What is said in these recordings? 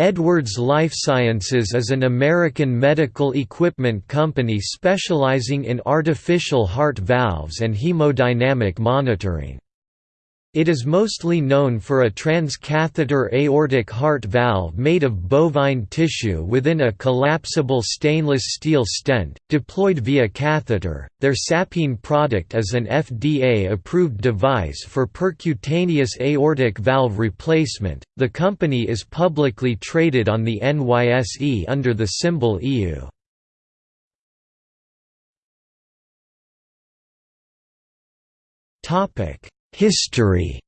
Edwards Lifesciences is an American medical equipment company specializing in artificial heart valves and hemodynamic monitoring. It is mostly known for a transcatheter aortic heart valve made of bovine tissue within a collapsible stainless steel stent, deployed via catheter. Their Sapien product is an FDA approved device for percutaneous aortic valve replacement. The company is publicly traded on the NYSE under the symbol EU. Topic History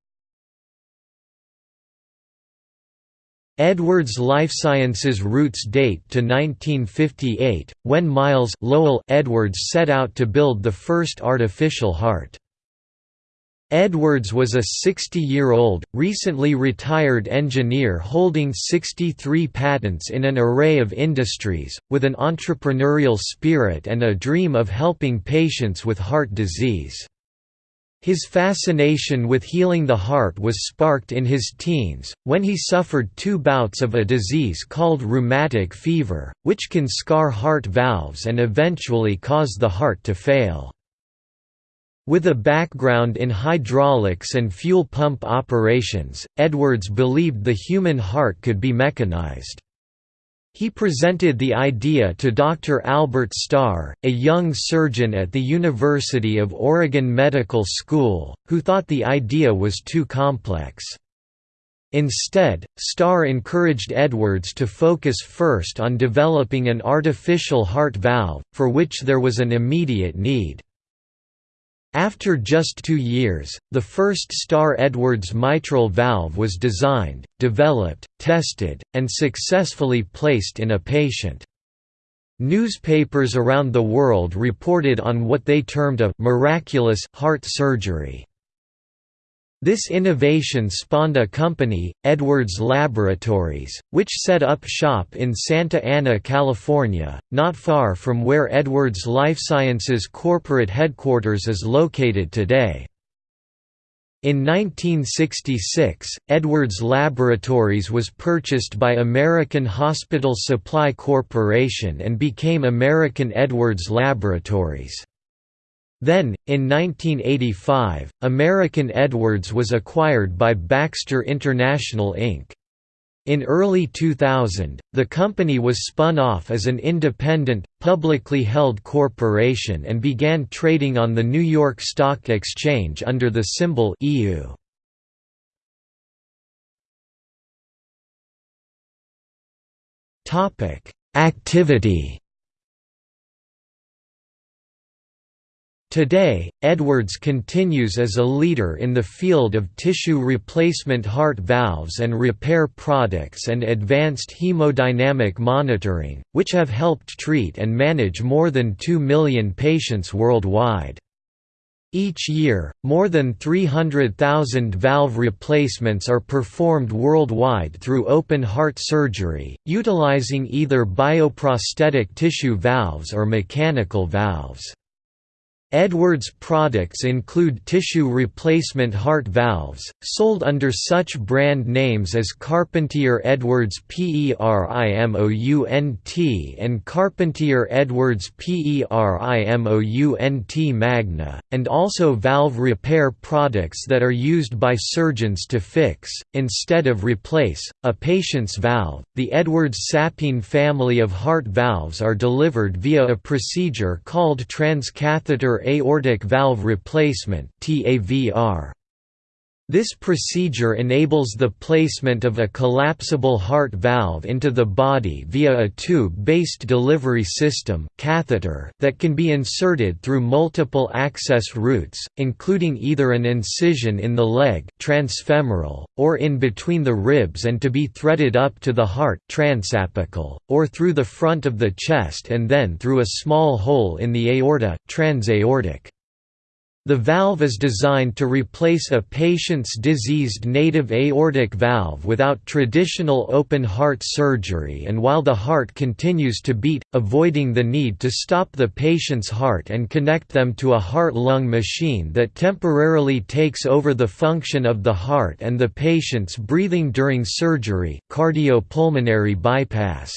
Edwards Lifesciences roots date to 1958, when Miles Lowell Edwards set out to build the first artificial heart. Edwards was a 60-year-old, recently retired engineer holding 63 patents in an array of industries, with an entrepreneurial spirit and a dream of helping patients with heart disease. His fascination with healing the heart was sparked in his teens, when he suffered two bouts of a disease called rheumatic fever, which can scar heart valves and eventually cause the heart to fail. With a background in hydraulics and fuel pump operations, Edwards believed the human heart could be mechanized. He presented the idea to Dr. Albert Starr, a young surgeon at the University of Oregon Medical School, who thought the idea was too complex. Instead, Starr encouraged Edwards to focus first on developing an artificial heart valve, for which there was an immediate need. After just two years, the first Starr-Edwards mitral valve was designed, developed, tested, and successfully placed in a patient. Newspapers around the world reported on what they termed a «miraculous» heart surgery. This innovation spawned a company, Edwards Laboratories, which set up shop in Santa Ana, California, not far from where Edwards Lifesciences corporate headquarters is located today. In 1966, Edwards Laboratories was purchased by American Hospital Supply Corporation and became American Edwards Laboratories. Then, in 1985, American Edwards was acquired by Baxter International Inc. In early 2000, the company was spun off as an independent, publicly held corporation and began trading on the New York Stock Exchange under the symbol EU. Activity Today, Edwards continues as a leader in the field of tissue replacement heart valves and repair products and advanced hemodynamic monitoring, which have helped treat and manage more than 2 million patients worldwide. Each year, more than 300,000 valve replacements are performed worldwide through open heart surgery, utilizing either bioprosthetic tissue valves or mechanical valves. Edwards products include tissue replacement heart valves, sold under such brand names as Carpentier Edwards PERIMOUNT and Carpentier Edwards PERIMOUNT Magna, and also valve repair products that are used by surgeons to fix, instead of replace, a patient's valve. The Edwards Sapien family of heart valves are delivered via a procedure called transcatheter aortic valve replacement TAVR. This procedure enables the placement of a collapsible heart valve into the body via a tube-based delivery system catheter that can be inserted through multiple access routes, including either an incision in the leg transfemoral, or in between the ribs and to be threaded up to the heart transapical, or through the front of the chest and then through a small hole in the aorta transaortic. The valve is designed to replace a patient's diseased native aortic valve without traditional open heart surgery and while the heart continues to beat, avoiding the need to stop the patient's heart and connect them to a heart-lung machine that temporarily takes over the function of the heart and the patient's breathing during surgery cardiopulmonary bypass.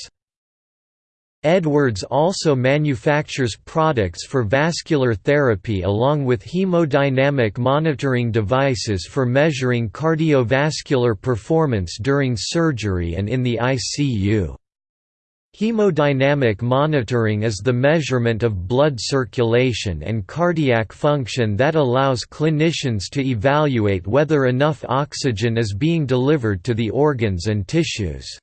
Edwards also manufactures products for vascular therapy along with hemodynamic monitoring devices for measuring cardiovascular performance during surgery and in the ICU. Hemodynamic monitoring is the measurement of blood circulation and cardiac function that allows clinicians to evaluate whether enough oxygen is being delivered to the organs and tissues.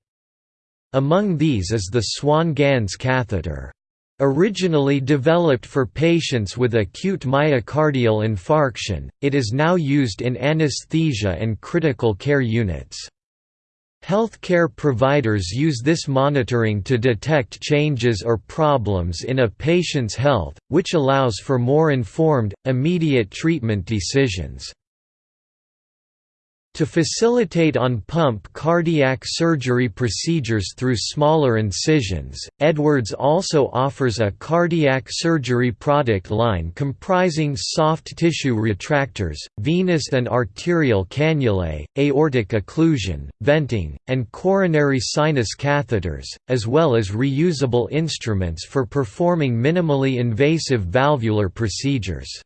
Among these is the Swan-Ganz catheter. Originally developed for patients with acute myocardial infarction, it is now used in anesthesia and critical care units. Healthcare providers use this monitoring to detect changes or problems in a patient's health, which allows for more informed, immediate treatment decisions. To facilitate on-pump cardiac surgery procedures through smaller incisions, Edwards also offers a cardiac surgery product line comprising soft tissue retractors, venous and arterial cannulae, aortic occlusion, venting, and coronary sinus catheters, as well as reusable instruments for performing minimally invasive valvular procedures.